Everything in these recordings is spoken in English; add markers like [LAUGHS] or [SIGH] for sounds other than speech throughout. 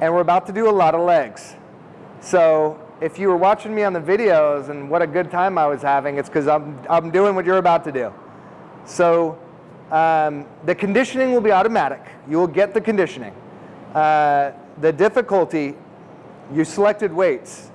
and we're about to do a lot of legs. So if you were watching me on the videos and what a good time I was having, it's because I'm, I'm doing what you're about to do. So um, the conditioning will be automatic. You will get the conditioning. Uh, the difficulty, you selected weights.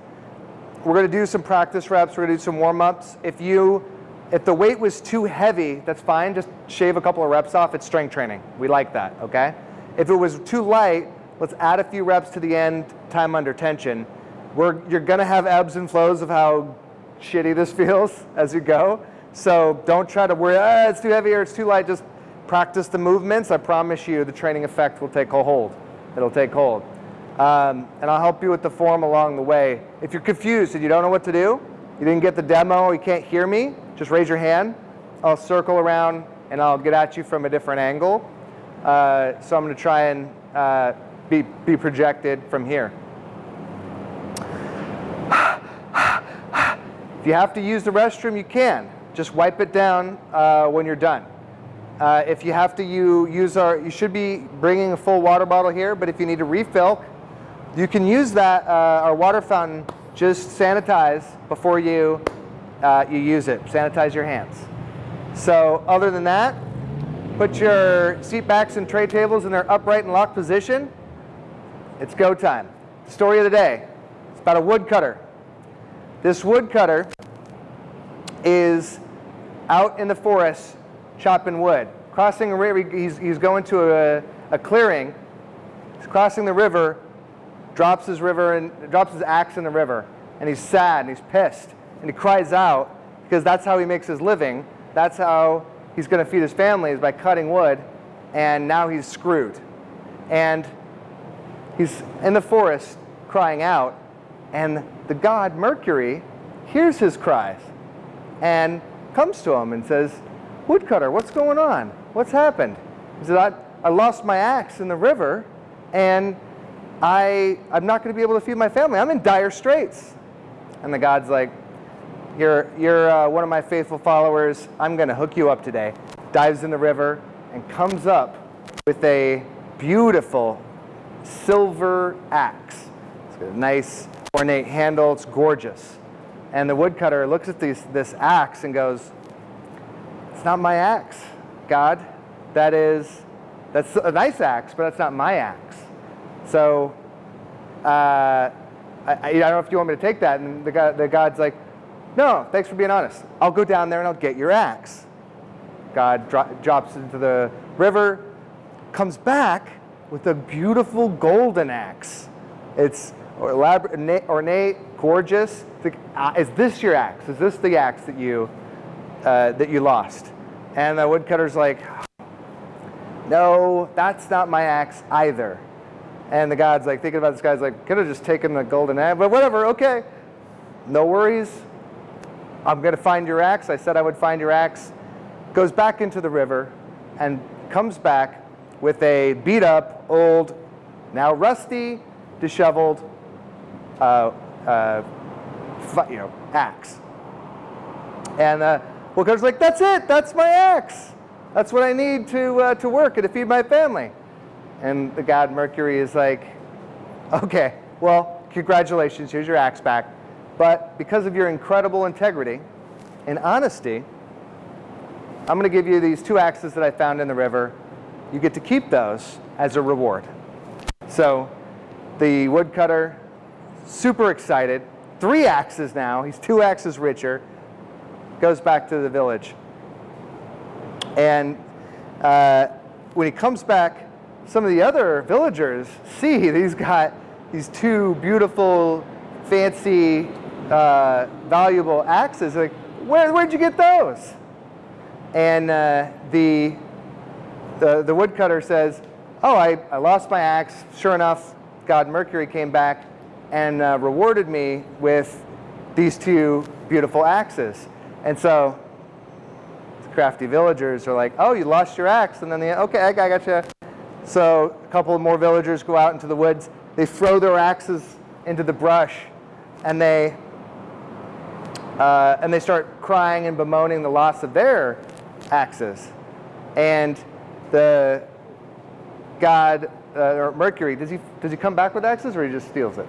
We're going to do some practice reps. We're going to do some warm-ups. If you, if the weight was too heavy, that's fine. Just shave a couple of reps off. It's strength training. We like that, okay? If it was too light, let's add a few reps to the end, time under tension. We're, you're going to have ebbs and flows of how shitty this [LAUGHS] feels as you go. So don't try to worry, ah, it's too heavy or it's too light. Just practice the movements. I promise you the training effect will take hold. It'll take hold. Um, and I'll help you with the form along the way. If you're confused and you don't know what to do, you didn't get the demo, you can't hear me, just raise your hand. I'll circle around and I'll get at you from a different angle. Uh, so I'm to try and uh, be, be projected from here. If you have to use the restroom, you can. Just wipe it down uh, when you're done. Uh, if you have to you use our, you should be bringing a full water bottle here, but if you need to refill, you can use that, uh, our water fountain, just sanitize before you, uh, you use it. Sanitize your hands. So other than that, put your seat backs and tray tables in their upright and locked position. It's go time. Story of the day. It's about a woodcutter. This woodcutter is out in the forest chopping wood. Crossing a river, he's, he's going to a, a clearing. He's crossing the river, drops his river and drops his axe in the river. And he's sad and he's pissed. And he cries out because that's how he makes his living. That's how he's going to feed his family is by cutting wood. And now he's screwed. And he's in the forest crying out. And the god Mercury hears his cries and comes to him and says, Woodcutter, what's going on? What's happened? He said, I, I lost my axe in the river and I, I'm not going to be able to feed my family. I'm in dire straits. And the God's like, you're, you're uh, one of my faithful followers. I'm going to hook you up today. Dives in the river and comes up with a beautiful silver axe. It's got a nice ornate handle. It's gorgeous. And the woodcutter looks at these, this axe and goes, it's not my axe, God. That is, that's a nice axe, but that's not my axe. So uh, I, I, don't know if you want me to take that. And the, God, the God's like, no, thanks for being honest. I'll go down there and I'll get your axe. God dro drops into the river, comes back with a beautiful golden axe. It's ornate, gorgeous. Uh, is this your axe? Is this the axe that you uh, that you lost? And the woodcutter's like, no, that's not my axe either. And the god's like thinking about this guy's like, could have just taken the golden axe, but whatever, okay. No worries. I'm going to find your axe. I said I would find your axe. Goes back into the river and comes back with a beat up, old, now rusty, disheveled, uh, uh, you know, axe. And uh, Woodcutter's like, that's it, that's my axe. That's what I need to, uh, to work and to feed my family. And the god Mercury is like, okay, well, congratulations, here's your axe back. But because of your incredible integrity and honesty, I'm going to give you these two axes that I found in the river. You get to keep those as a reward. So the woodcutter, super excited. Three axes now. He's two axes richer. Goes back to the village. And uh, when he comes back, some of the other villagers see he's got these two beautiful, fancy, uh, valuable axes. Like, Where, where'd you get those? And uh, the, the, the woodcutter says, oh, I, I lost my axe. Sure enough, God Mercury came back and uh, rewarded me with these two beautiful axes. And so the crafty villagers are like, oh, you lost your axe. And then they, okay, I got you. So a couple more villagers go out into the woods. They throw their axes into the brush and they, uh, and they start crying and bemoaning the loss of their axes. And the god uh, or Mercury, does he, does he come back with axes or he just steals it?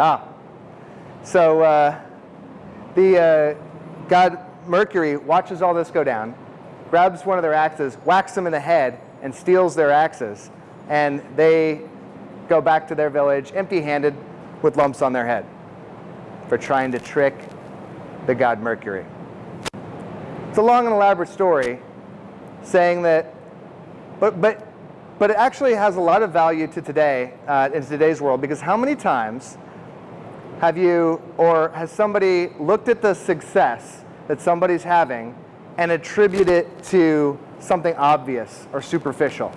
Ah. So uh, the uh, god Mercury watches all this go down, grabs one of their axes, whacks them in the head, and steals their axes. And they go back to their village empty-handed with lumps on their head for trying to trick the god Mercury. It's a long and elaborate story saying that, but, but, but it actually has a lot of value to today, uh, in today's world, because how many times have you, or has somebody looked at the success that somebody's having and attribute it to something obvious or superficial?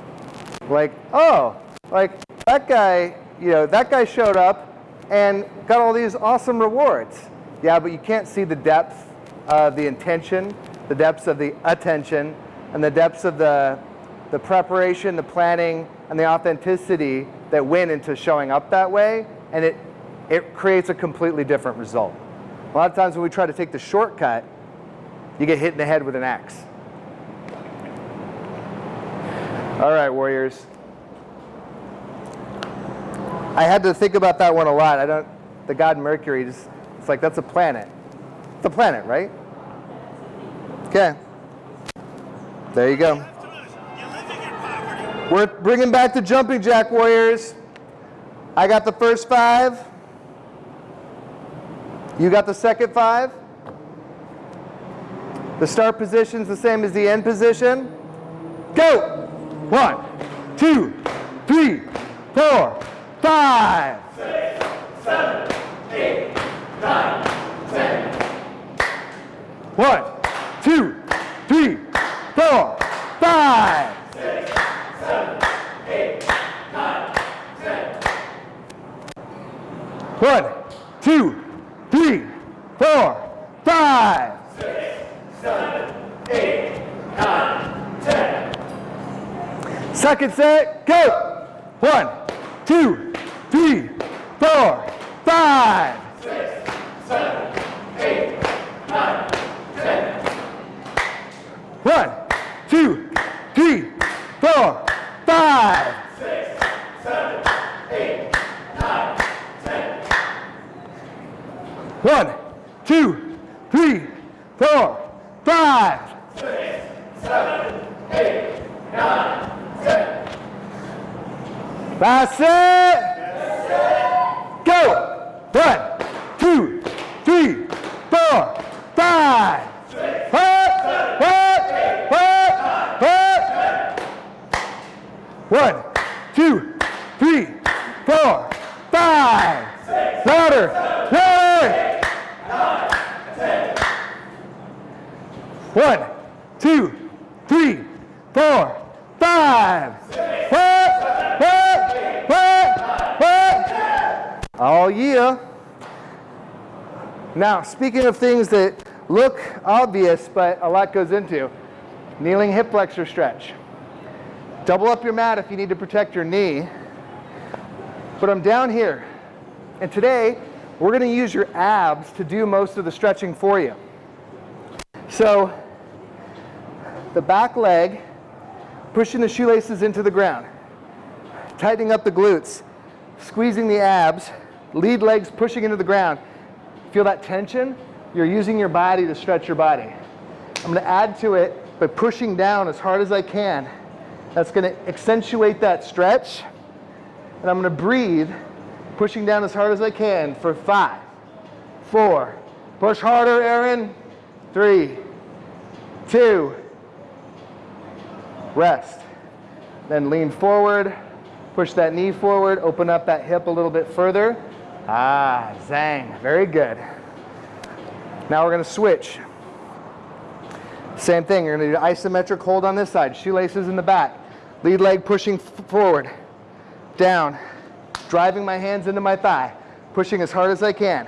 Like, oh, like that guy, you know, that guy showed up and got all these awesome rewards. Yeah, but you can't see the depth of the intention, the depths of the attention, and the depths of the, the preparation, the planning, and the authenticity that went into showing up that way, and it, it creates a completely different result. A lot of times when we try to take the shortcut, you get hit in the head with an axe. All right, Warriors. I had to think about that one a lot. I don't, the god Mercury, just, it's like that's a planet. It's a planet, right? Okay. There you go. We're bringing back the jumping jack, Warriors. I got the first five. You got the second five. The start position's the same as the end position. Go! One, two, three, four, five. Six, seven, eight, nine, ten. One, two, three, four, five. Six, seven, eight, nine, ten. One, two, three, four, five. Six, seven, eight, nine, ten. Second set, go. One, two, three, four, five. Six, seven, eight, nine, ten. One, two, three, four, five. Six, seven, eight, nine, ten. One, two, three, four, five. Six, seven, eight, nine, ten. Last set. Go. One, two, three, four, five. What? What? What? What? One, two, three, four, five. Louder. Louder. One, two, three, four, five. Oh yeah. Now, speaking of things that look obvious, but a lot goes into, kneeling hip flexor stretch. Double up your mat if you need to protect your knee. But I'm down here. And today, we're going to use your abs to do most of the stretching for you. So, the back leg, pushing the shoelaces into the ground, tightening up the glutes, squeezing the abs, lead legs pushing into the ground. Feel that tension? You're using your body to stretch your body. I'm going to add to it by pushing down as hard as I can. That's to accentuate that stretch. And I'm to breathe, pushing down as hard as I can for five, four, push harder, Aaron, three, two, rest. Then lean forward, push that knee forward, open up that hip a little bit further. Ah, zang, very good. Now we're gonna switch. Same thing, you're gonna do isometric hold on this side, shoelaces in the back, lead leg pushing forward, down, driving my hands into my thigh, pushing as hard as I can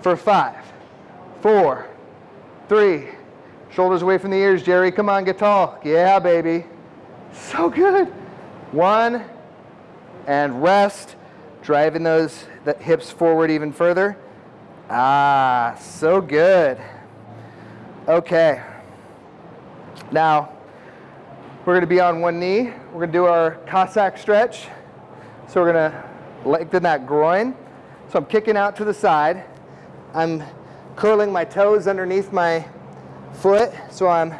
for five, four, three, shoulders away from the ears, Jerry, come on, get tall. Yeah, baby. So good. One, and rest, driving those hips forward even further. Ah, so good. Okay. Now, We're going to be on one knee. We're to do our Cossack stretch. So we're going to lengthen that groin. So I'm kicking out to the side. I'm curling my toes underneath my foot. So I'm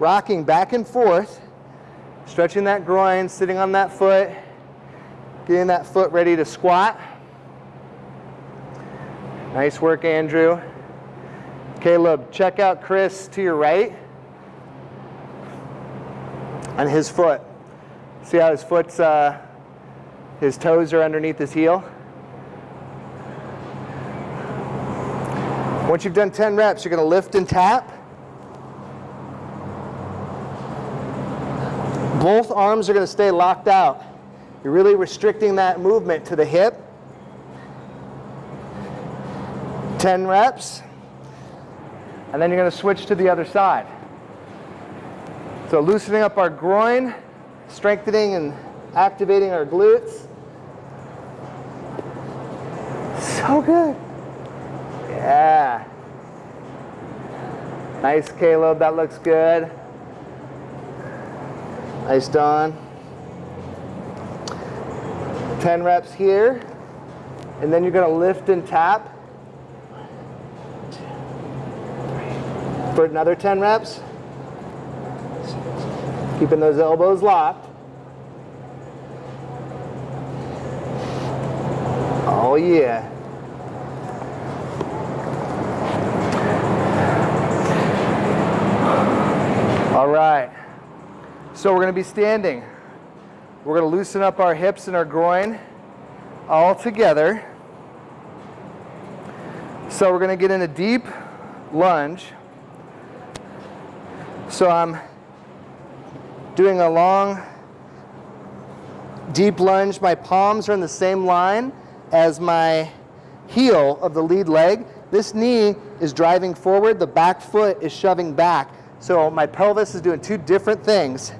rocking back and forth, stretching that groin, sitting on that foot, getting that foot ready to squat. Nice work, Andrew. Caleb, check out Chris to your right on his foot. See how his foot's, uh, his toes are underneath his heel? Once you've done 10 reps, you're going to lift and tap. Both arms are going to stay locked out. You're really restricting that movement to the hip. 10 reps. And then you're going to switch to the other side. So loosening up our groin, strengthening and activating our glutes. So good. Yeah. Nice, Caleb. That looks good. Nice, Don. 10 reps here. And then you're going to lift and tap for another 10 reps. Keeping those elbows locked. Oh, yeah. All right. So we're going to be standing. We're going to loosen up our hips and our groin all together. So we're going to get in a deep lunge. So I'm doing a long, deep lunge. My palms are in the same line as my heel of the lead leg. This knee is driving forward, the back foot is shoving back. So my pelvis is doing two different things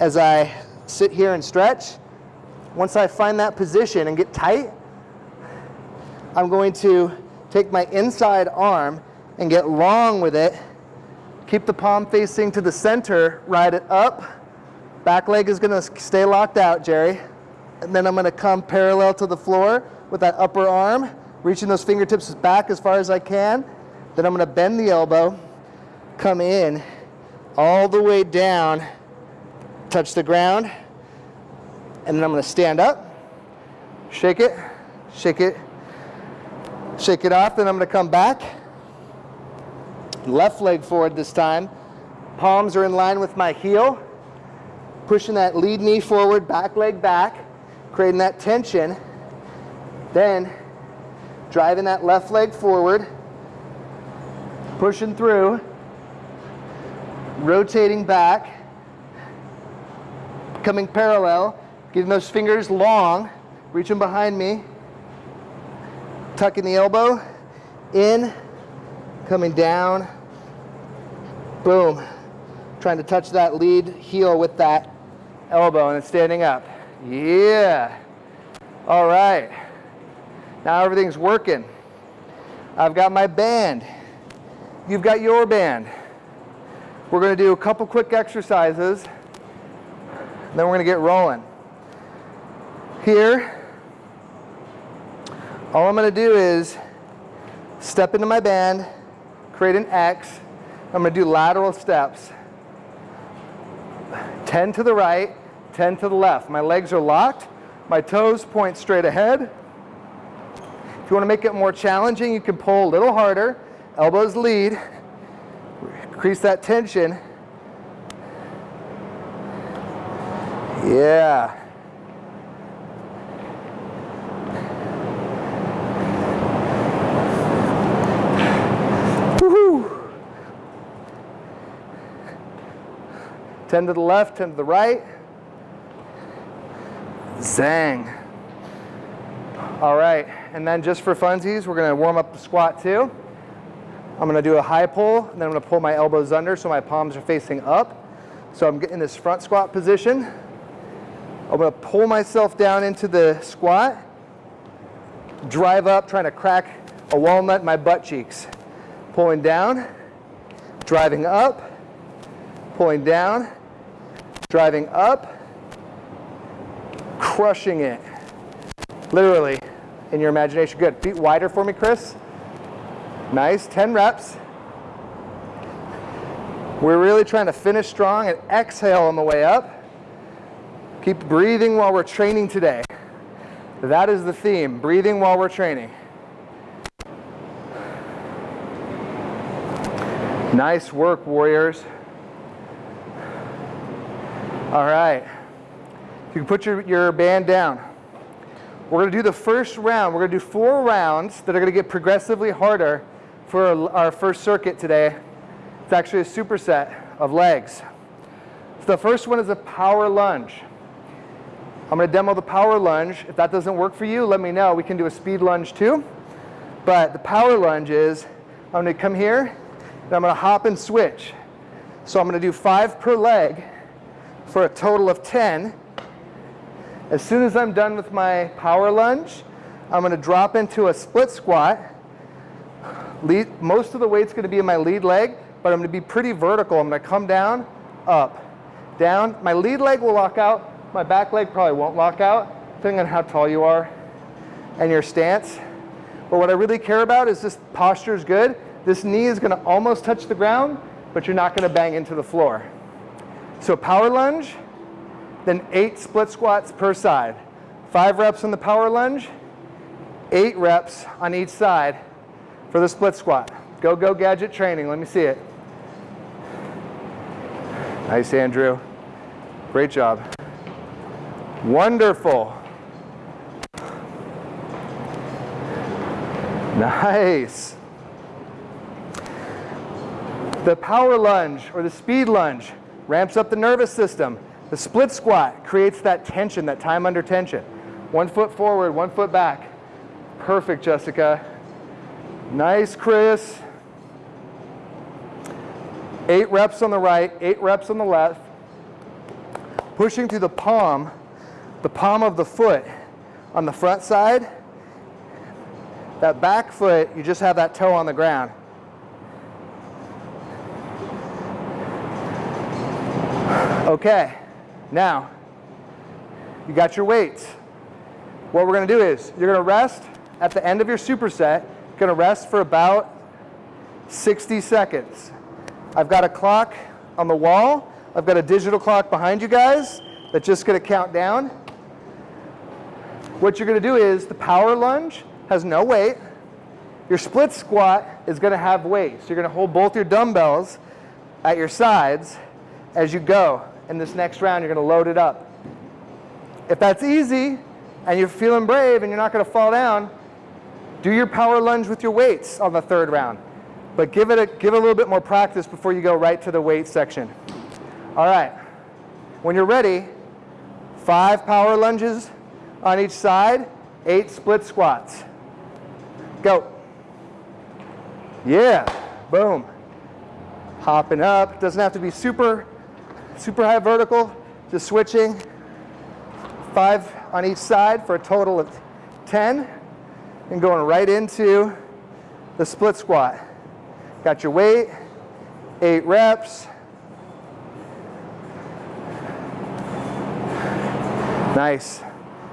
as I sit here and stretch. Once I find that position and get tight, I'm going to take my inside arm and get long with it. Keep the palm facing to the center, ride it up. Back leg is gonna stay locked out, Jerry. And then I'm gonna come parallel to the floor with that upper arm, reaching those fingertips back as far as I can. Then I'm gonna bend the elbow, come in all the way down, touch the ground, and then I'm gonna stand up, shake it, shake it, shake it off, then I'm gonna come back, left leg forward this time, palms are in line with my heel, pushing that lead knee forward, back leg back, creating that tension, then driving that left leg forward, pushing through, rotating back, coming parallel, getting those fingers long, reaching behind me, tucking the elbow, in, coming down, boom. Trying to touch that lead heel with that elbow and then standing up. Yeah. All right. Now everything's working. I've got my band. You've got your band. We're going to do a couple quick exercises. Then we're going to get rolling. Here, all I'm going to do is step into my band, create an X. I'm going to do lateral steps. 10 to the right, 10 to the left. My legs are locked. My toes point straight ahead. If you want to make it more challenging, you can pull a little harder. Elbows lead. Increase that tension. Yeah. Woohoo. 10 to the left, 10 to the right. Zang. All right, and then just for funsies, we're gonna warm up the squat too. I'm gonna do a high pull, and then I'm gonna pull my elbows under so my palms are facing up. So I'm getting this front squat position. I'm gonna pull myself down into the squat, drive up, trying to crack a walnut in my butt cheeks. Pulling down, driving up, pulling down, driving up, crushing it. Literally, in your imagination. Good. Feet wider for me, Chris. Nice. 10 reps. We're really trying to finish strong and exhale on the way up. Keep breathing while we're training today. That is the theme, breathing while we're training. Nice work, warriors. All right. You can put your, your band down. We're going to do the first round. We're going to do four rounds that are going to get progressively harder for our first circuit today. It's actually a superset of legs. So the first one is a power lunge. I'm going to demo the power lunge. If that doesn't work for you, let me know. We can do a speed lunge too. But the power lunge is I'm going to come here and I'm going to hop and switch. So I'm going to do five per leg for a total of 10 as soon as I'm done with my power lunge, I'm going to drop into a split squat. Lead, most of the weight's going to be in my lead leg, but I'm going to be pretty vertical. I'm going to come down, up, down. My lead leg will lock out. My back leg probably won't lock out, depending on how tall you are and your stance. But what I really care about is this posture is good. This knee is going to almost touch the ground, but you're not going to bang into the floor. So power lunge, then eight split squats per side. Five reps on the power lunge, eight reps on each side for the split squat. Go, go gadget training. Let me see it. Nice, Andrew. Great job. Wonderful. Nice. The power lunge or the speed lunge ramps up the nervous system. The split squat creates that tension, that time under tension. One foot forward, one foot back. Perfect, Jessica. Nice, Chris. Eight reps on the right, eight reps on the left. Pushing through the palm, the palm of the foot on the front side. That back foot, you just have that toe on the ground. Okay. Now, you got your weights. What we're to do is you're to rest at the end of your superset. You're to rest for about 60 seconds. I've got a clock on the wall. I've got a digital clock behind you guys that's just to count down. What you're to do is the power lunge has no weight. Your split squat is to have weight. So you're to hold both your dumbbells at your sides as you go in this next round, you're going to load it up. If that's easy and you're feeling brave and you're not going to fall down, do your power lunge with your weights on the third round. But give it a, give a little bit more practice before you go right to the weight section. All right. When you're ready, five power lunges on each side, eight split squats. Go. Yeah, boom. Hopping up, doesn't have to be super super high vertical, just switching five on each side for a total of 10 and going right into the split squat. Got your weight, eight reps. Nice.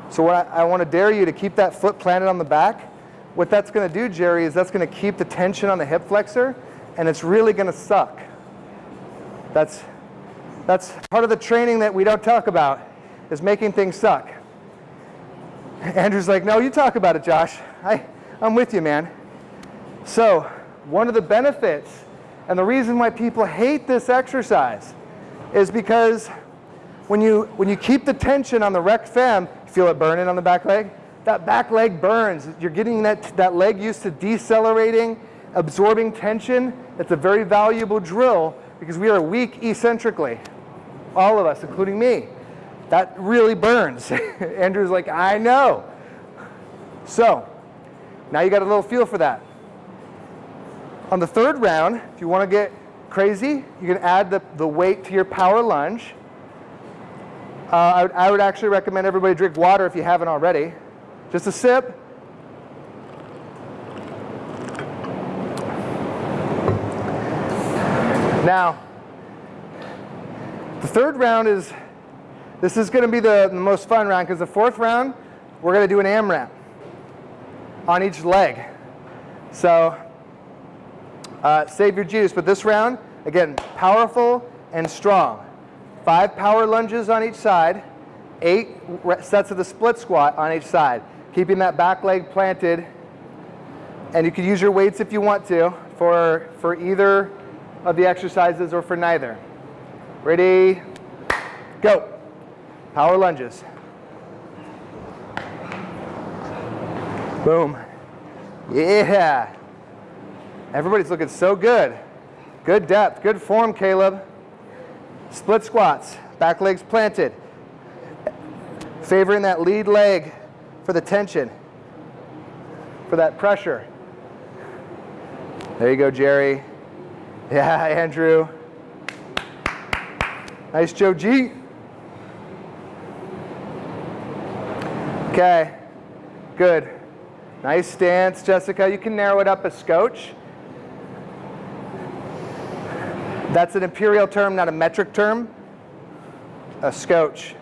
So what I, I want to dare you to keep that foot planted on the back. What that's going to do, Jerry, is that's going to keep the tension on the hip flexor and it's really going to suck. That's that's part of the training that we don't talk about, is making things suck. Andrew's like, no, you talk about it, Josh. I, I'm with you, man. So one of the benefits and the reason why people hate this exercise is because when you, when you keep the tension on the rec fem, you feel it burning on the back leg? That back leg burns. You're getting that, that leg used to decelerating, absorbing tension. It's a very valuable drill because we are weak eccentrically all of us, including me. That really burns. [LAUGHS] Andrew's like, I know. So, now you got a little feel for that. On the third round, if you want to get crazy, you can add the, the weight to your power lunge. Uh, I, would, I would actually recommend everybody drink water if you haven't already. Just a sip. Now, the third round is This is going to be the, the most fun round because the fourth round, we're going to do an AMRAP on each leg. So uh, save your juice. But this round, again, powerful and strong. Five power lunges on each side, eight sets of the split squat on each side, keeping that back leg planted. And you can use your weights if you want to for, for either of the exercises or for neither. Ready, go. Power lunges. Boom. Yeah. Everybody's looking so good. Good depth, good form, Caleb. Split squats, back legs planted. Favoring that lead leg for the tension, for that pressure. There you go, Jerry. [LAUGHS] Yeah, Andrew. Nice, Joe G. Okay, good. Nice stance, Jessica. You can narrow it up a scotch. That's an imperial term, not a metric term. A scotch.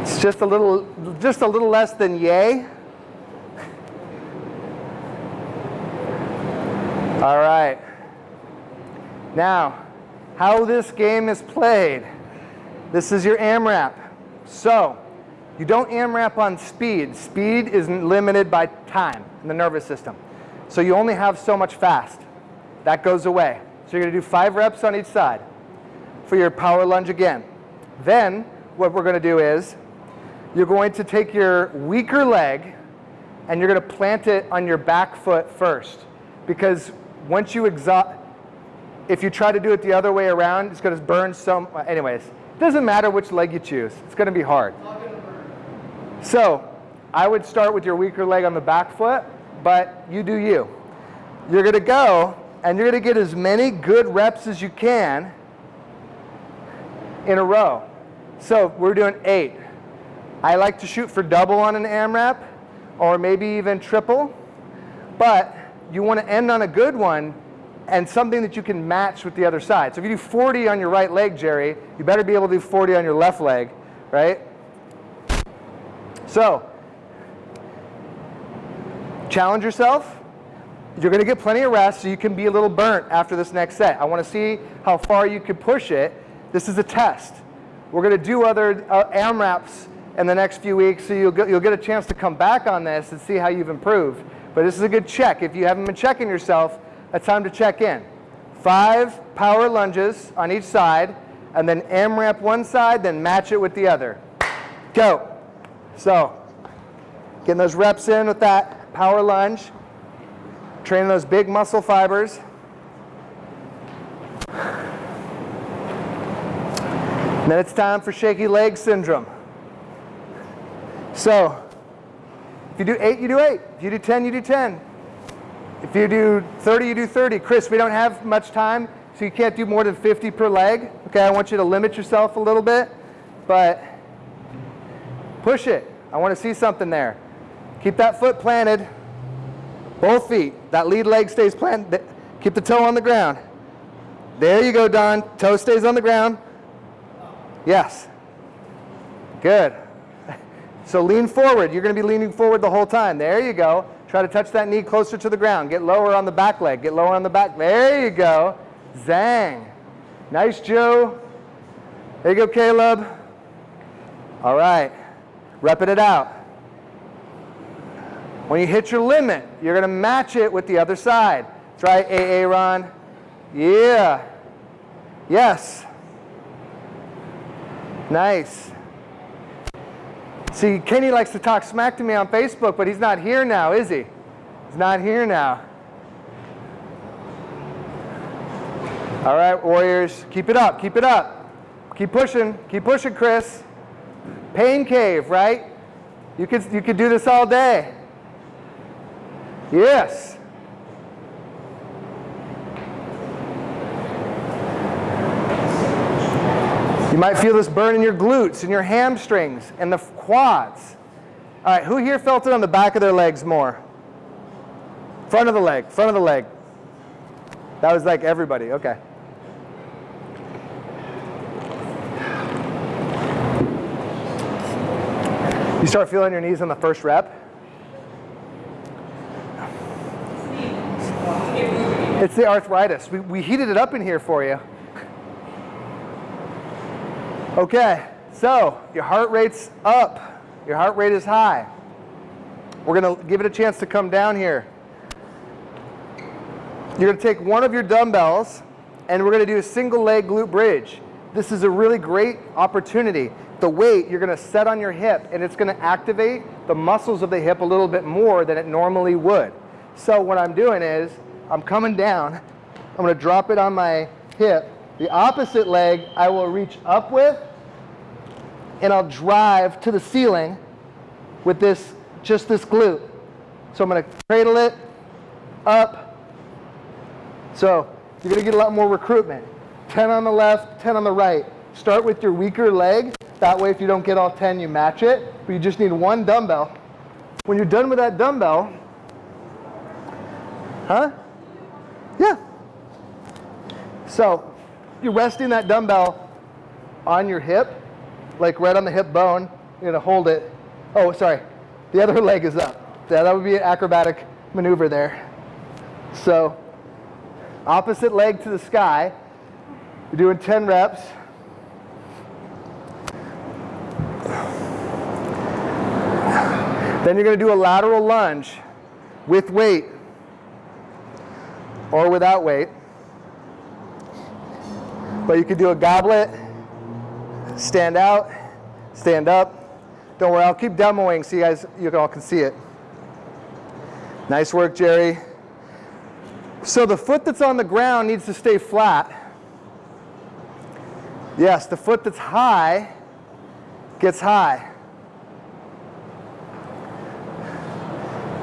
It's just a little, just a little less than yay. All right. Now, how this game is played. This is your AMRAP. So, you don't AMRAP on speed. Speed is limited by time in the nervous system. So you only have so much fast. That goes away. So you're going to do five reps on each side for your power lunge again. Then what we're going to do is you're going to take your weaker leg and you're going to plant it on your back foot first. Because once you exhaust, if you try to do it the other way around, it's going to burn some, anyways. It doesn't matter which leg you choose. It's going to be hard. So I would start with your weaker leg on the back foot, but you do you. You're going to go and you're going to get as many good reps as you can in a row. So we're doing eight. I like to shoot for double on an AMRAP or maybe even triple, but you want to end on a good one and something that you can match with the other side. So if you do 40 on your right leg, Jerry, you better be able to do 40 on your left leg, right? So, challenge yourself. You're going to get plenty of rest so you can be a little burnt after this next set. I want to see how far you can push it. This is a test. We're going to do other uh, AMRAPs in the next few weeks, so you'll get, you'll get a chance to come back on this and see how you've improved. But this is a good check. If you haven't been checking yourself, it's time to check in. Five power lunges on each side, and then AMRAP one side, then match it with the other. Go. So, getting those reps in with that power lunge, training those big muscle fibers. And then it's time for shaky leg syndrome. So, if you do eight, you do eight. If you do 10, you do 10. If you do 30, you do 30. Chris, we don't have much time, so you can't do more than 50 per leg. Okay, I want you to limit yourself a little bit, but push it. I want to see something there. Keep that foot planted. Both feet. That lead leg stays planted. Keep the toe on the ground. There you go, Don. Toe stays on the ground. Yes. Good. [LAUGHS] So lean forward. You're going to be leaning forward the whole time. There you go. Try to touch that knee closer to the ground. Get lower on the back leg. Get lower on the back. There you go. Zang. Nice, Joe. There you go, Caleb. All right. Repping it out. When you hit your limit, you're going to match it with the other side. Try AA, Ron. Yeah. Yes. Nice. See, Kenny likes to talk smack to me on Facebook, but he's not here now, is he? He's not here now. All right, Warriors, keep it up, keep it up. Keep pushing, keep pushing, Chris. Pain cave, right? You could, you could do this all day. Yes. You might feel this burn in your glutes and your hamstrings and the quads. All right, who here felt it on the back of their legs more? Front of the leg, front of the leg. That was like everybody, okay. You start feeling your knees on the first rep. It's the arthritis. We, we heated it up in here for you. Okay, so your heart rate's up. Your heart rate is high. We're going to give it a chance to come down here. You're going to take one of your dumbbells and we're going to do a single leg glute bridge. This is a really great opportunity. The weight you're going to set on your hip and it's going to activate the muscles of the hip a little bit more than it normally would. So what I'm doing is I'm coming down, I'm going to drop it on my hip. The opposite leg I will reach up with and I'll drive to the ceiling with this, just this glute. So I'm going to cradle it up. So you're going to get a lot more recruitment. 10 on the left, 10 on the right. Start with your weaker leg. That way if you don't get all 10, you match it. But you just need one dumbbell. When you're done with that dumbbell, huh? Yeah. So you're resting that dumbbell on your hip, like right on the hip bone. You're gonna hold it. Oh, sorry. The other [LAUGHS] leg is up. Yeah, that would be an acrobatic maneuver there. So opposite leg to the sky. You're doing 10 reps. Then you're going to do a lateral lunge with weight or without weight. But you could do a goblet, stand out, stand up. Don't worry, I'll keep demoing so you guys you all can see it. Nice work, Jerry. So the foot that's on the ground needs to stay flat. Yes, the foot that's high gets high.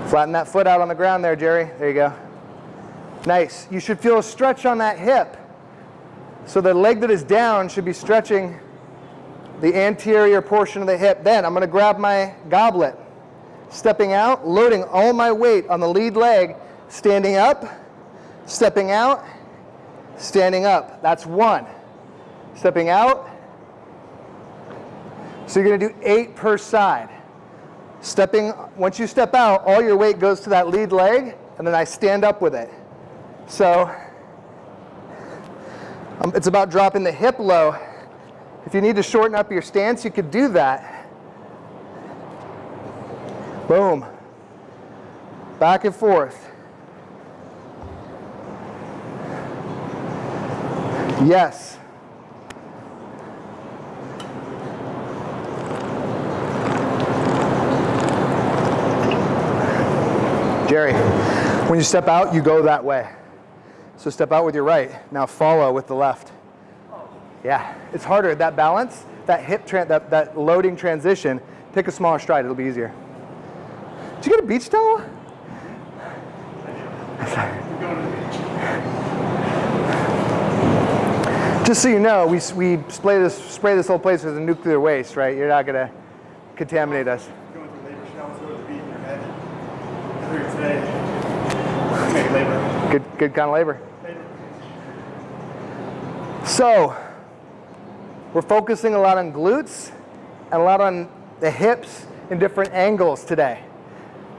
Flatten that foot out on the ground there, Jerry. There you go. Nice. You should feel a stretch on that hip. So the leg that is down should be stretching the anterior portion of the hip. Then I'm going to grab my goblet. Stepping out, loading all my weight on the lead leg, standing up, stepping out, standing up. That's one. Stepping out. So you're going to do eight per side. Stepping, once you step out, all your weight goes to that lead leg, and then I stand up with it. So um, it's about dropping the hip low. If you need to shorten up your stance, you could do that. Boom. Back and forth. Yes. Jerry, when you step out, you go that way. So step out with your right. Now follow with the left. Yeah, it's harder. That balance, that hip, that, that loading transition, take a smaller stride. It'll be easier. Did you get a beach towel? [LAUGHS] Just so you know, we, we spray, this, spray this whole place with a nuclear waste, right? You're not going to contaminate us. Going through labor showers, go to the beach, you're heavy. Earlier today, make labor. Good, good kind of labor. So, we're focusing a lot on glutes and a lot on the hips in different angles today.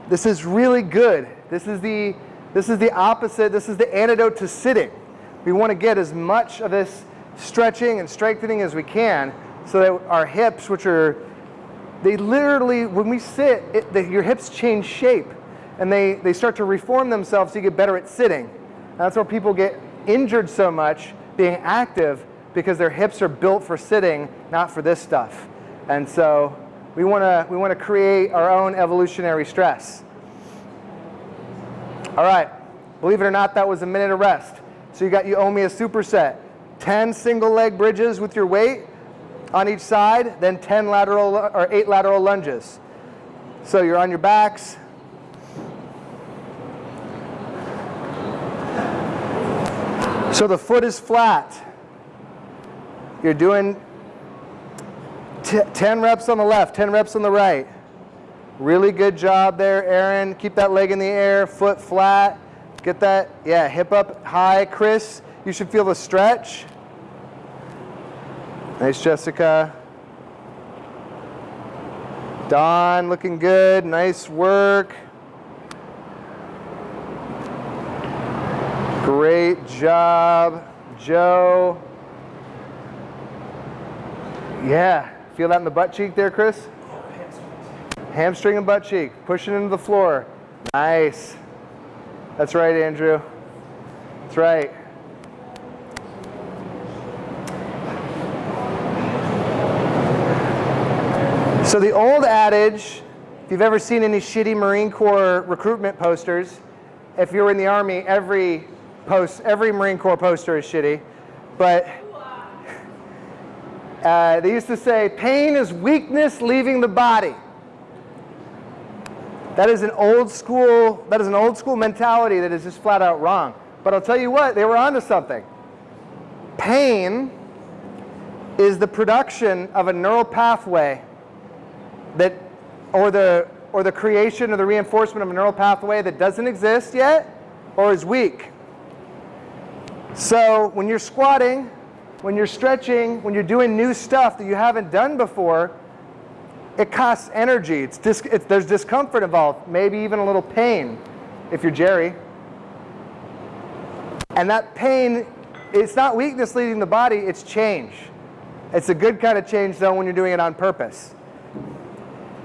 This is really good. This is the, this is the opposite, this is the antidote to sitting. We want to get as much of this stretching and strengthening as we can so that our hips, which are, they literally, when we sit, it, the, your hips change shape and they, they start to reform themselves so you get better at sitting. And that's where people get injured so much being active because their hips are built for sitting, not for this stuff. And so we want to we want to create our own evolutionary stress. All right, believe it or not, that was a minute of rest. So you got you owe me a superset. 10 single leg bridges with your weight on each side, then 10 lateral or 8 lateral lunges. So you're on your backs. So the foot is flat. You're doing 10 reps on the left, 10 reps on the right. Really good job there, Aaron. Keep that leg in the air, foot flat. Get that, yeah, hip up high. Chris, you should feel the stretch. Nice, Jessica. Don looking good. Nice work. Great job, Joe. Yeah, feel that in the butt cheek there, Chris? Hamstring and butt cheek, pushing into the floor. Nice. That's right, Andrew. That's right. So the old adage, if you've ever seen any shitty Marine Corps recruitment posters, if you're in the Army, every post, every Marine Corps poster is shitty. But [LAUGHS] uh, they used to say, pain is weakness leaving the body. That is an old school, that is an old school mentality that is just flat out wrong. But I'll tell you what, they were onto something. Pain is the production of a neural pathway that, or the, or the creation or the reinforcement of a neural pathway that doesn't exist yet or is weak. So when you're squatting, when you're stretching, when you're doing new stuff that you haven't done before, it costs energy. It's dis it's, there's discomfort involved, maybe even a little pain if you're Jerry. And that pain, it's not weakness leading the body, it's change. It's a good kind of change though when you're doing it on purpose.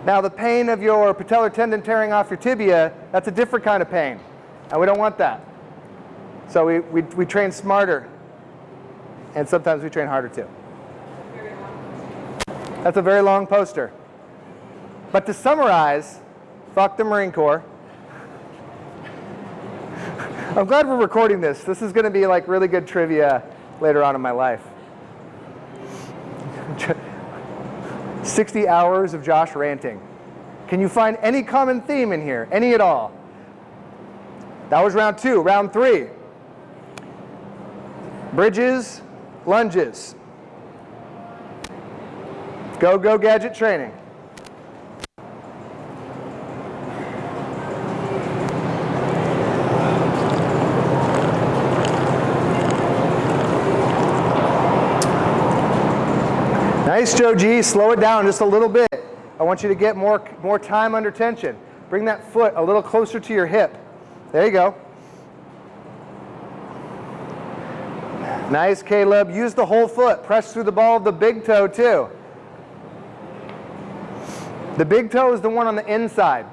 Now the pain of your patellar tendon tearing off your tibia, that's a different kind of pain. And we don't want that. So we, we, we train smarter. And sometimes we train harder too. That's a very long poster. But to summarize, fuck the Marine Corps. I'm glad we're recording this. This is going to be like really good trivia later on in my life. [LAUGHS] 60 hours of Josh ranting. Can you find any common theme in here? Any at all? That was round two. Round three. Bridges, lunges. Go, go, gadget training. Nice, Joe G. Slow it down just a little bit. I want you to get more, more time under tension. Bring that foot a little closer to your hip. There you go. Nice, Caleb. Use the whole foot. Press through the ball of the big toe, too. The big toe is the one on the inside.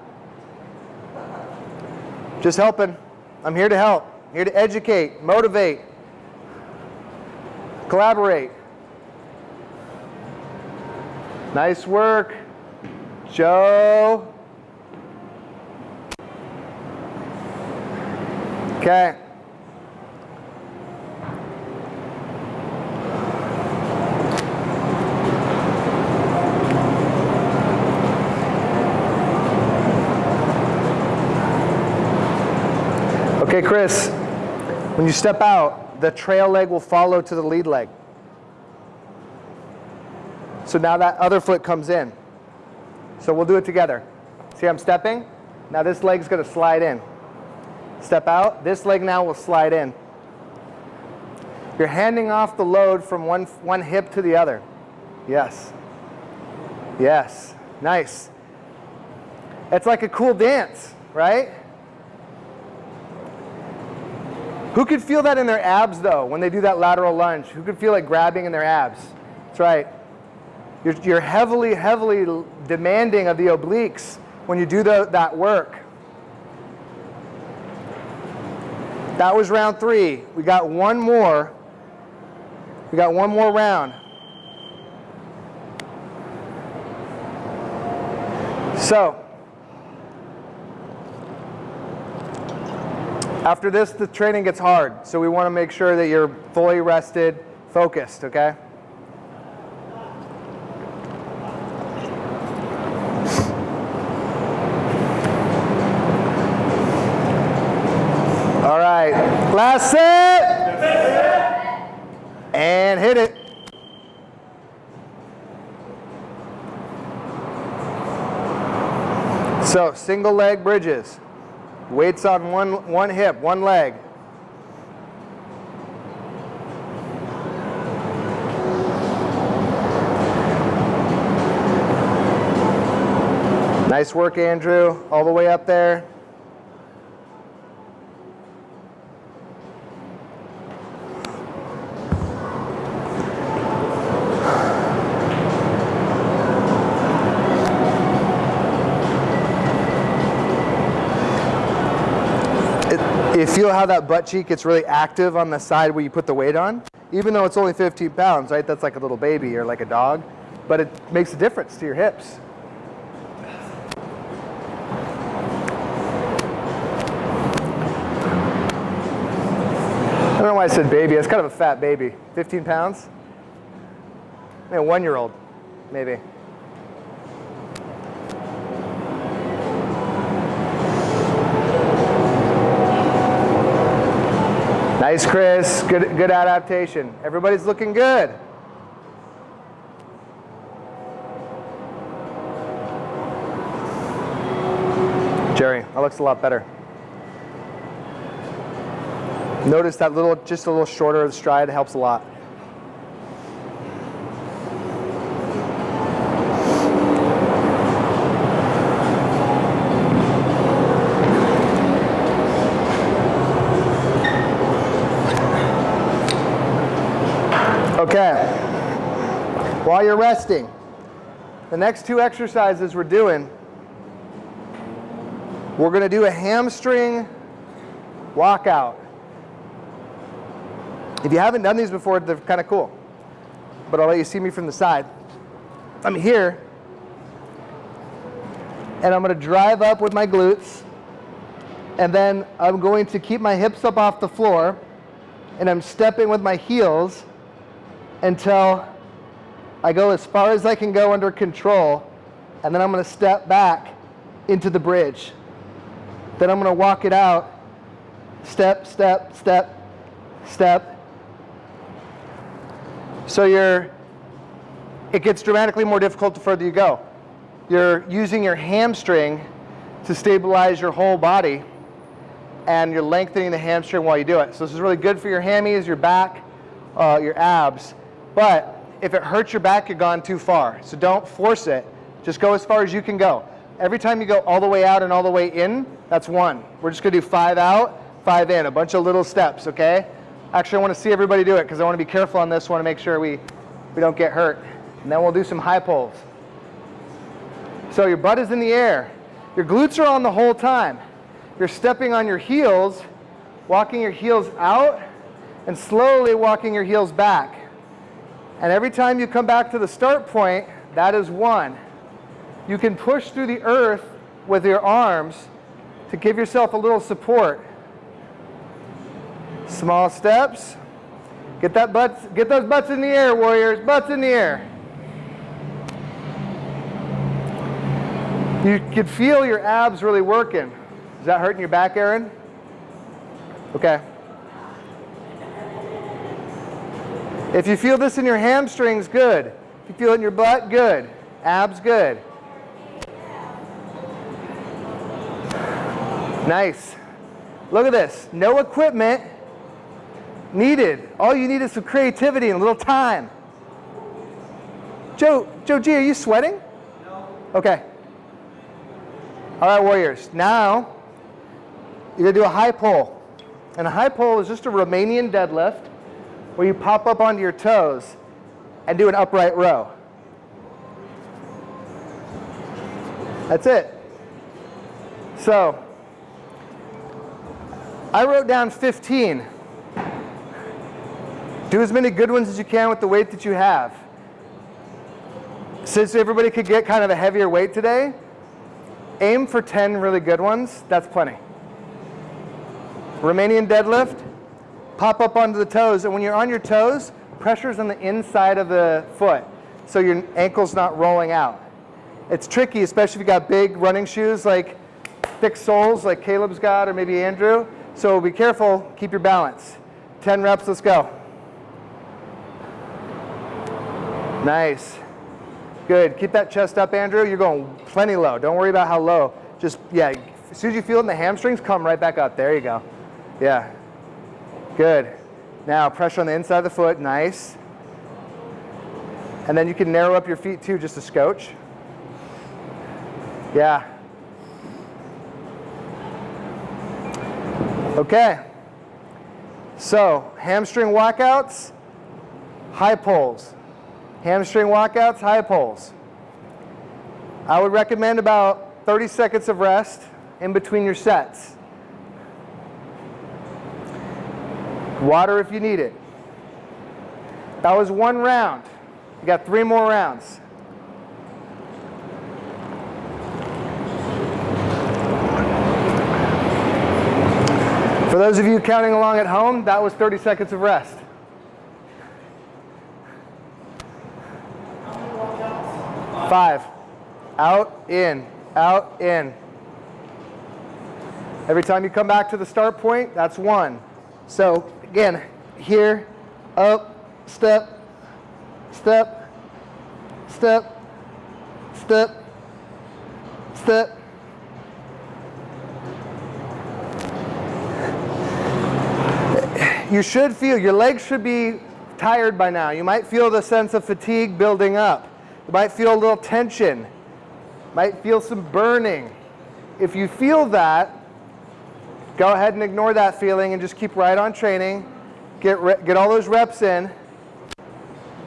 Just helping. I'm here to help. here to educate, motivate, collaborate. Nice work. Joe. Okay. Okay, Chris, when you step out, the trail leg will follow to the lead leg. So now that other foot comes in. So we'll do it together. See I'm stepping? Now this leg's going to slide in. Step out. This leg now will slide in. You're handing off the load from one, one hip to the other. Yes. Yes. Nice. It's like a cool dance, right? Who could feel that in their abs, though, when they do that lateral lunge? Who could feel it grabbing in their abs? That's right. You're, you're heavily, heavily demanding of the obliques when you do the, that work. That was round three. We got one more. We got one more round. So, after this, the training gets hard. So we want to make sure that you're fully rested, focused, okay? All right, last set. And hit it. So single leg bridges. Weights on one, one hip, one leg. Nice work, Andrew. All the way up there. Feel how that butt cheek gets really active on the side where you put the weight on? Even though it's only 15 pounds, right? That's like a little baby or like a dog. But it makes a difference to your hips. I don't know why I said baby. It's kind of a fat baby. 15 pounds? Maybe a one year old, maybe. Nice, Chris. Good, good adaptation. Everybody's looking good. Jerry, that looks a lot better. Notice that little, just a little shorter of the stride helps a lot. Okay. While you're resting, the next two exercises we're doing, we're going to do a hamstring walkout. If you haven't done these before, they're kind of cool. But I'll let you see me from the side. I'm here, and I'm going to drive up with my glutes, and then I'm going to keep my hips up off the floor, and I'm stepping with my heels until I go as far as I can go under control, and then I'm going to step back into the bridge. Then I'm going to walk it out, step, step, step, step. So you're, it gets dramatically more difficult the further you go. You're using your hamstring to stabilize your whole body, and you're lengthening the hamstring while you do it. So this is really good for your hammies, your back, uh, your abs. But if it hurts your back, you've gone too far. So don't force it. Just go as far as you can go. Every time you go all the way out and all the way in, that's one. We're just gonna do five out, five in, a bunch of little steps, okay? Actually, I wanna see everybody do it because I wanna be careful on this, wanna make sure we, we don't get hurt. And then we'll do some high pulls. So your butt is in the air. Your glutes are on the whole time. You're stepping on your heels, walking your heels out, and slowly walking your heels back. And every time you come back to the start point, that is one. You can push through the earth with your arms to give yourself a little support. Small steps. Get that butts, get those butts in the air, warriors. Butts in the air. You can feel your abs really working. Is that hurting your back, Aaron? Okay. If you feel this in your hamstrings, good. If you feel it in your butt, good. Abs, good. Nice. Look at this. No equipment needed. All you need is some creativity and a little time. Joe, Joe G, are you sweating? No. Okay. All right, warriors. Now, you're going to do a high pull. And a high pull is just a Romanian deadlift where you pop up onto your toes and do an upright row. That's it. So, I wrote down 15. Do as many good ones as you can with the weight that you have. Since everybody could get kind of a heavier weight today, aim for 10 really good ones. That's plenty. Romanian deadlift, pop up onto the toes. And when you're on your toes, pressure's on the inside of the foot. So your ankle's not rolling out. It's tricky, especially if you got big running shoes like thick soles like Caleb's got or maybe Andrew. So be careful, keep your balance. 10 reps, let's go. Nice. Good, keep that chest up, Andrew. You're going plenty low. Don't worry about how low. Just, yeah, as soon as you feel it in the hamstrings, come right back up. There you go. Yeah, good. Now pressure on the inside of the foot, nice. And then you can narrow up your feet too, just a scotch. Yeah. Okay. So, hamstring walkouts, high pulls. Hamstring walkouts, high pulls. I would recommend about 30 seconds of rest in between your sets. Water if you need it. That was one round. You got three more rounds. For those of you counting along at home, that was 30 seconds of rest. Five. Out, in, out, in. Every time you come back to the start point, that's one. So again, here, up, step, step, step, step, step. You should feel, your legs should be tired by now. You might feel the sense of fatigue building up. You might feel a little tension. Might feel some burning. If you feel that, go ahead and ignore that feeling and just keep right on training. Get, get all those reps in.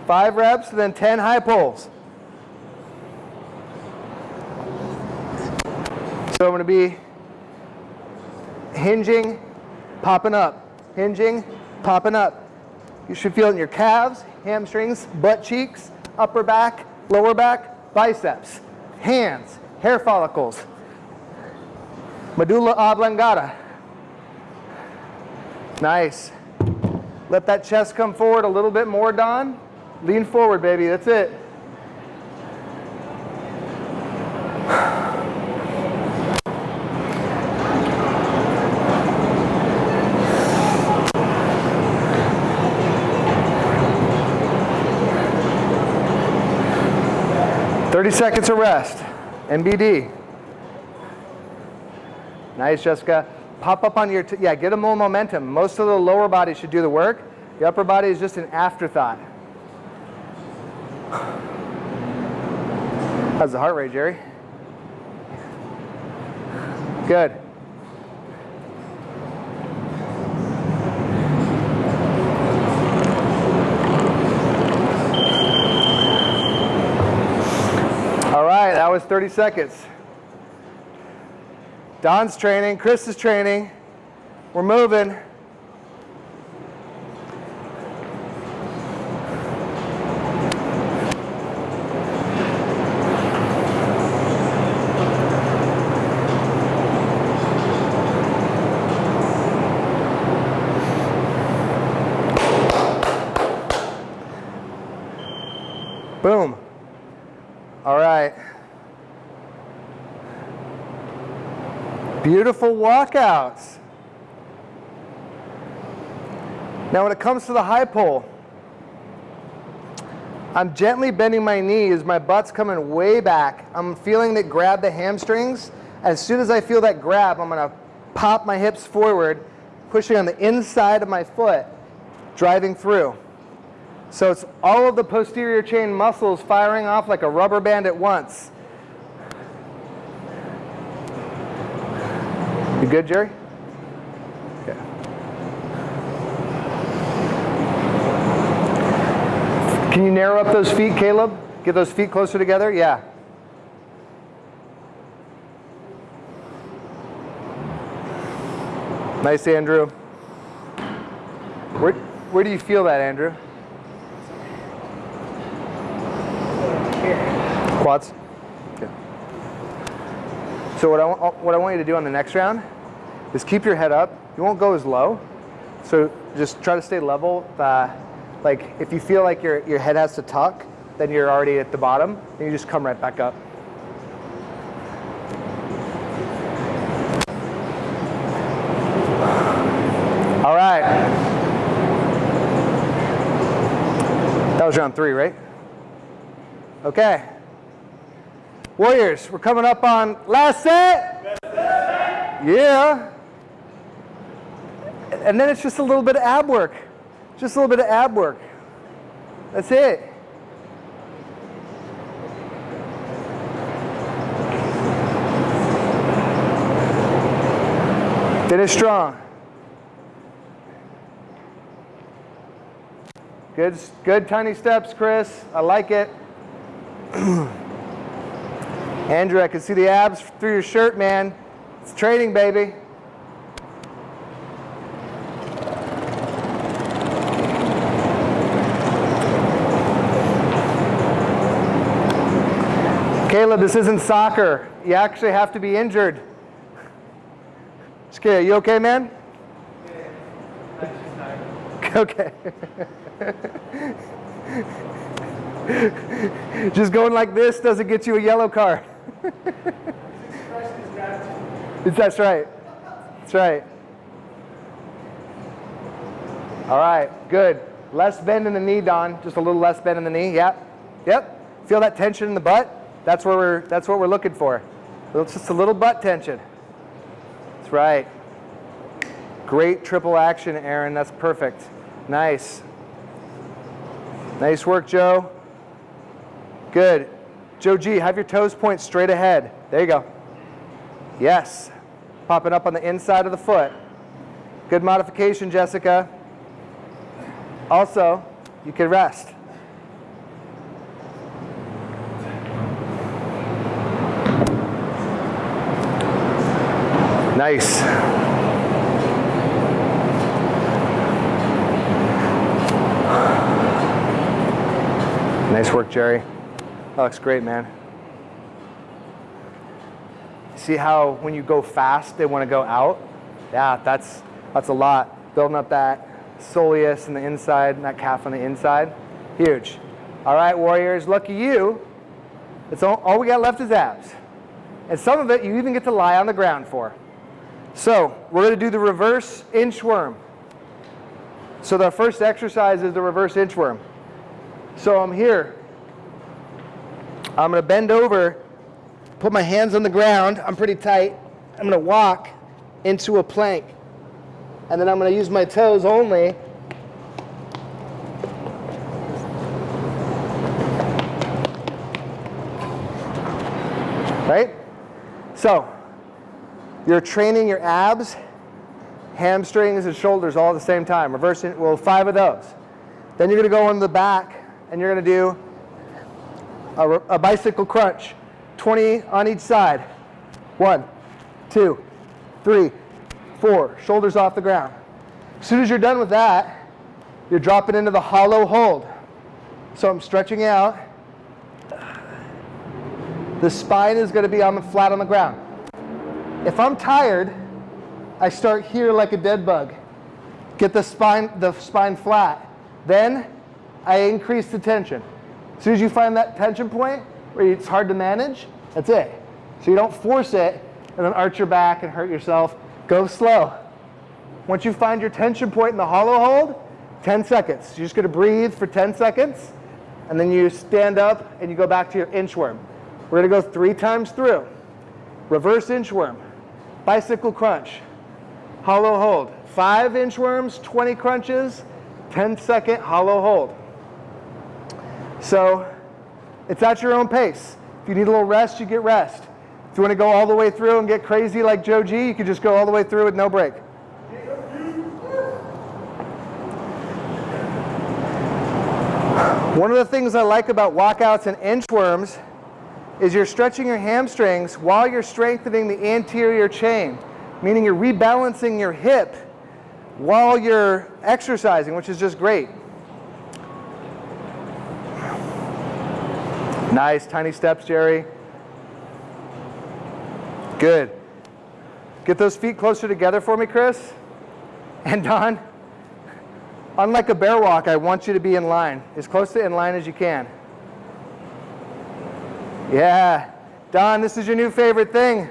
Five reps, then 10 high pulls. So I'm going to be hinging, popping up, hinging, popping up. You should feel it in your calves, hamstrings, butt cheeks, upper back, lower back, biceps, hands, hair follicles, medulla oblongata. Nice. Let that chest come forward a little bit more, Don. Lean forward, baby. That's it. Thirty seconds of rest. NBD. Nice, Jessica. Pop up on your, yeah, get a more momentum. Most of the lower body should do the work. The upper body is just an afterthought. How's the heart rate, Jerry? Good. All right, that was 30 seconds. Don's training, Chris is training. We're moving. Beautiful walkouts. Now when it comes to the high pull, I'm gently bending my knees, my butt's coming way back. I'm feeling that grab the hamstrings. As soon as I feel that grab, I'm gonna pop my hips forward, pushing on the inside of my foot, driving through. So it's all of the posterior chain muscles firing off like a rubber band at once. You good, Jerry? Okay. Can you narrow up those feet, Caleb? Get those feet closer together? Yeah. Nice, Andrew. Where, where do you feel that, Andrew? Quads? Okay. So what I, what I want you to do on the next round is keep your head up. You won't go as low. So just try to stay level. Uh, like if you feel like your, your head has to tuck, then you're already at the bottom, and you just come right back up. All right. That was round three, right? Okay. Warriors, we're coming up on last set. Yeah and then it's just a little bit of ab work. Just a little bit of ab work. That's it. Finish strong. Good, good tiny steps, Chris. I like it. [CLEARS THROAT] Andrew, I can see the abs through your shirt, man. It's training, baby. This isn't soccer. You actually have to be injured. Scary, you okay, man? [LAUGHS] Okay. [LAUGHS] Just going like this doesn't get you a yellow card. [LAUGHS] That's right. That's right. All right, good. Less bend in the knee, Don. Just a little less bend in the knee. Yep. Yep. Feel that tension in the butt? That's where we're that's what we're looking for. It's just a little butt tension. That's right. Great triple action, Aaron. That's perfect. Nice. Nice work, Joe. Good. Joe G, have your toes point straight ahead. There you go. Yes. Popping up on the inside of the foot. Good modification, Jessica. Also, you can rest. Nice. Nice work, Jerry. That looks great, man. See how when you go fast, they want to go out? Yeah, that's, that's a lot. Building up that soleus in the inside and that calf on the inside. Huge. All right, warriors, lucky you. It's all, all we got left is abs. And some of it you even get to lie on the ground for. So we're going to do the reverse inchworm. So the first exercise is the reverse inchworm. So I'm here. I'm going to bend over, put my hands on the ground. I'm pretty tight. I'm going to walk into a plank. And then I'm going to use my toes only. Right? So, you're training your abs, hamstrings, and shoulders all at the same time. Reversing, well, five of those. Then you're going to go on the back and you're going to do a, a, bicycle crunch, 20 on each side. One, two, three, four. Shoulders off the ground. As soon as you're done with that, you're dropping into the hollow hold. So I'm stretching out. The spine is going to be on the flat on the ground. If I'm tired, I start here like a dead bug. Get the spine, the spine flat. Then I increase the tension. As soon as you find that tension point where it's hard to manage, that's it. So you don't force it and then arch your back and hurt yourself. Go slow. Once you find your tension point in the hollow hold, 10 seconds. You're just going to breathe for 10 seconds, and then you stand up and you go back to your inchworm. We're going to go three times through. Reverse inchworm, bicycle crunch, hollow hold. Five inchworms, 20 crunches, 10 second hollow hold. So it's at your own pace. If you need a little rest, you get rest. If you want to go all the way through and get crazy like Joe G, you can just go all the way through with no break. One of the things I like about walkouts and inchworms is you're stretching your hamstrings while you're strengthening the anterior chain, meaning you're rebalancing your hip while you're exercising, which is just great. Nice, tiny steps, Jerry. Good. Get those feet closer together for me, Chris. And Don, [LAUGHS] unlike a bear walk, I want you to be in line, as close to in line as you can. Yeah. Don, this is your new favorite thing.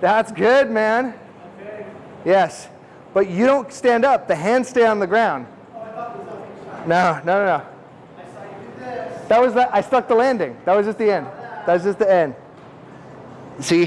That's good, man. Okay. Yes. But you don't stand up. The hands stay on the ground. Oh. No, no, no, no. That was the, I stuck the landing. That was just the end. That was just the end. So you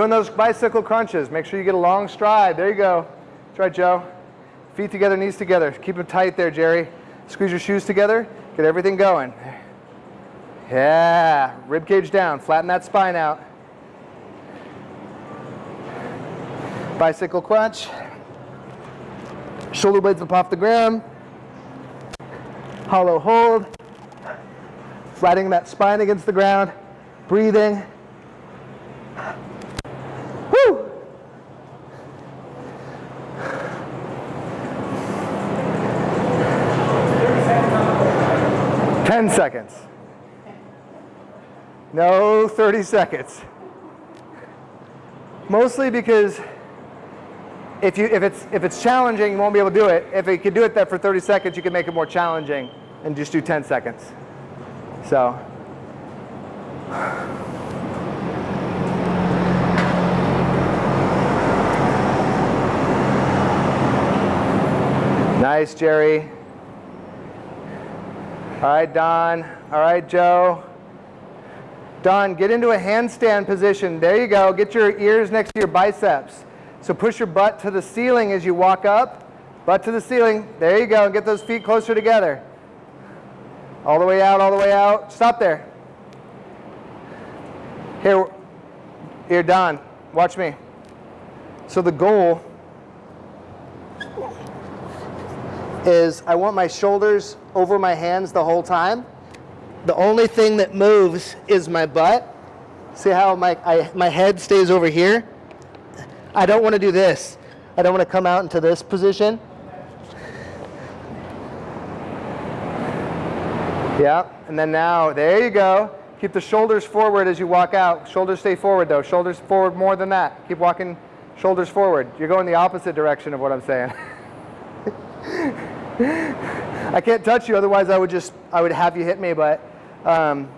doing those bicycle crunches, make sure you get a long stride. There you go. That's right, Joe. Feet together, knees together. Keep them tight there, Jerry. Squeeze your shoes together. Get everything going. Yeah. Rib cage down. Flatten that spine out. Bicycle crunch. Shoulder blades up off the ground. Hollow hold. Flattening that spine against the ground. Breathing. Woo! Ten seconds. No 30 seconds. Mostly because if, you, if, it's, if it's challenging, you won't be able to do it. If you could do it there for 30 seconds, you can make it more challenging and just do 10 seconds. So. Nice, Jerry. All right, Don. All right, Joe. Don, get into a handstand position. There you go. Get your ears next to your biceps. So push your butt to the ceiling as you walk up. Butt to the ceiling. There you go. Get those feet closer together. All the way out, all the way out. Stop there. Here, here, Don. Watch me. So the goal is I want my shoulders over my hands the whole time. The only thing that moves is my butt. See how my, I, my head stays over here? I don't want to do this. I don't want to come out into this position. Yeah, and then now, there you go. Keep the shoulders forward as you walk out. Shoulders stay forward though. Shoulders forward more than that. Keep walking shoulders forward. You're going the opposite direction of what I'm saying. [LAUGHS] I can't touch you, otherwise I would just, I would have you hit me, but um,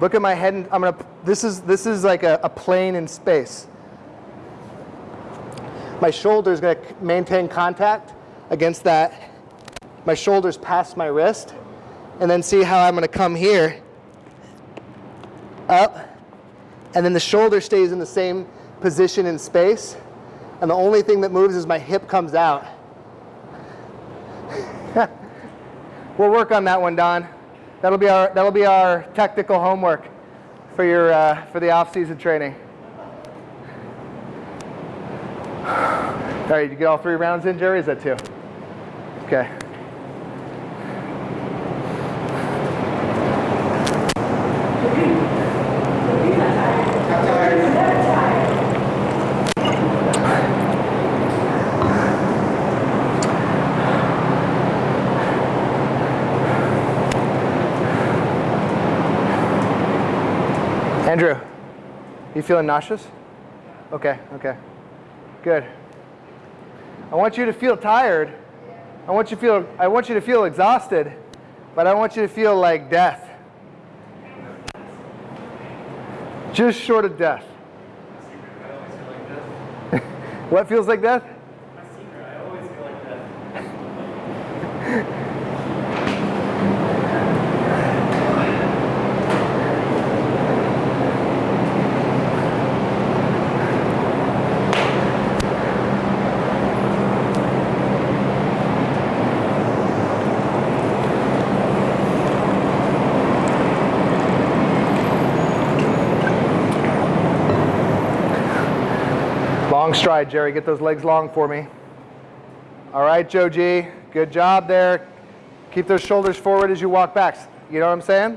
look at my head, and I'm gonna, this is, this is like a, a plane in space. My shoulder is gonna maintain contact against that. My shoulder's past my wrist, and then see how I'm gonna come here, up, and then the shoulder stays in the same position in space, and the only thing that moves is my hip comes out. [LAUGHS] we'll work on that one, Don. That'll be our that'll be our technical homework for your uh, for the off-season training. All right, you get all three rounds in, Jerry? Is that two? Okay. Andrew, you feeling nauseous? Okay, okay. Good. I want you to feel tired. I want you to feel I want you to feel exhausted, but I want you to feel like death. Just short of death. [LAUGHS] what feels like death? Long stride, Jerry. Get those legs long for me. All right, Joe G. Good job there. Keep those shoulders forward as you walk back. You know what I'm saying?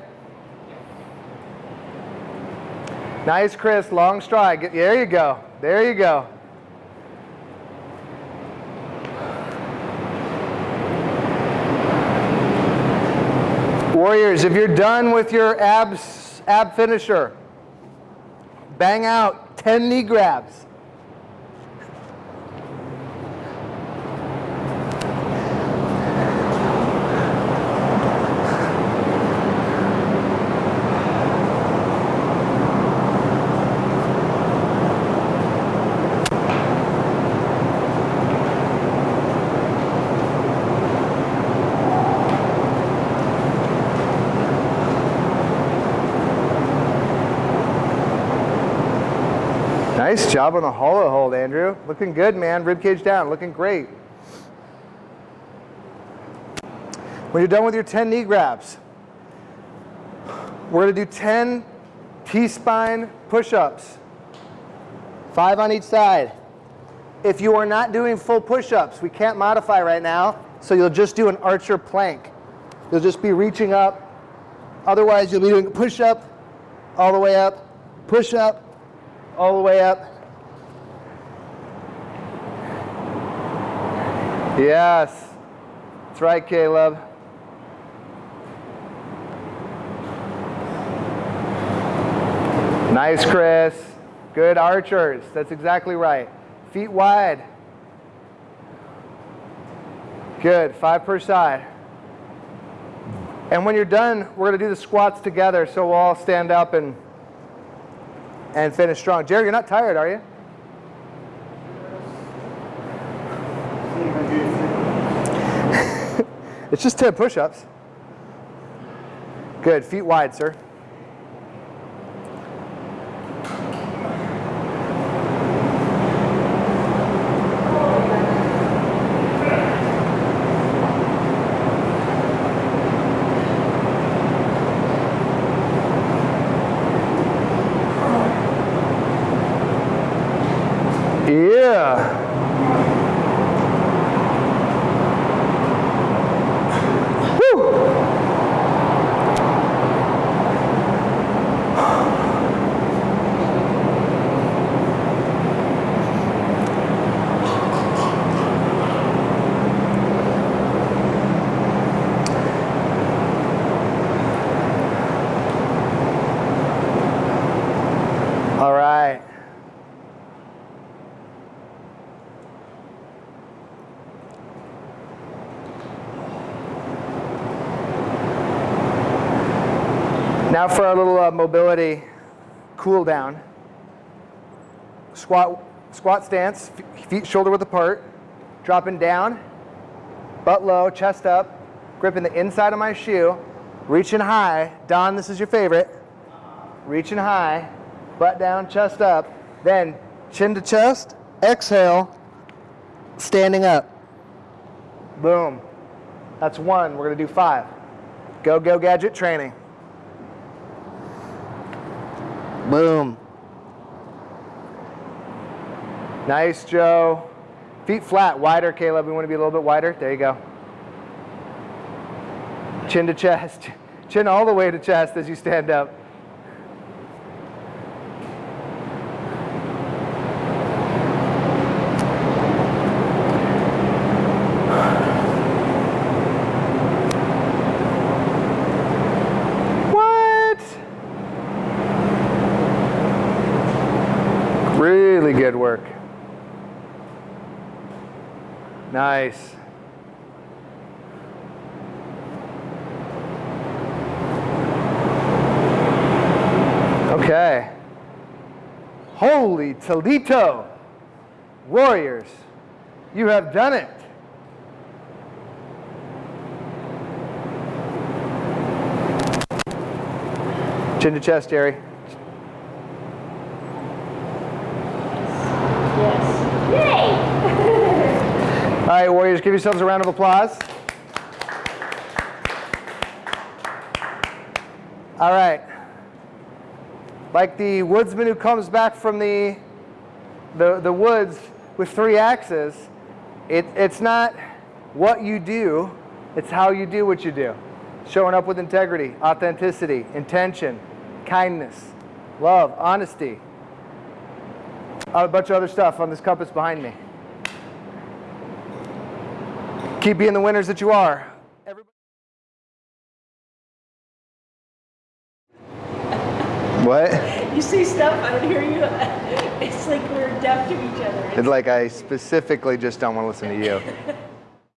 Nice, Chris. Long stride. There you go. There you go. Warriors, if you're done with your abs, ab finisher, bang out 10 knee grabs. Job on the hollow hold, Andrew. Looking good, man. Rib cage down. Looking great. When you're done with your 10 knee grabs, we're to do 10 T-spine push-ups. Five on each side. If you are not doing full push-ups, we can't modify right now, so you'll just do an archer plank. You'll just be reaching up. Otherwise, you'll be doing push-up all the way up, push-up, all the way up. Yes. That's right, Caleb. Nice, Chris. Good archers. That's exactly right. Feet wide. Good. Five per side. And when you're done, we're going to do the squats together, so we'll all stand up and and finish strong. Jerry, you're not tired, are you? See if I do it. It's just 10 push-ups. Good. Feet wide, sir. Yeah. Woo. All right. Now for our little uh, mobility cool down. Squat, squat stance, feet shoulder width apart, dropping down, butt low, chest up, gripping the inside of my shoe, reaching high. Don, this is your favorite. Reaching high, butt down, chest up, then chin to chest, exhale, standing up. Boom. That's one. We're going to do five. Go, go, gadget training. Boom. Nice, Joe. Feet flat, wider, Caleb. We want to be a little bit wider. There you go. Chin to chest. [LAUGHS] Chin all the way to chest as you stand up. What? Really good work. Nice. Okay. Holy Toledo. Warriors, you have done it. Chin to chest, Jerry. Yes. Warriors, give yourselves a round of applause. All right. Like the woodsman who comes back from the, the, the woods with three axes, it, it's not what you do, it's how you do what you do. Showing up with integrity, authenticity, intention, kindness, love, honesty, a bunch of other stuff on this compass behind me. Keep being the winners that you are. Everybody- What? You see stuff, I don't hear you. [LAUGHS] It's like we're deaf to each other. It's like I specifically just don't want to listen to you. [LAUGHS]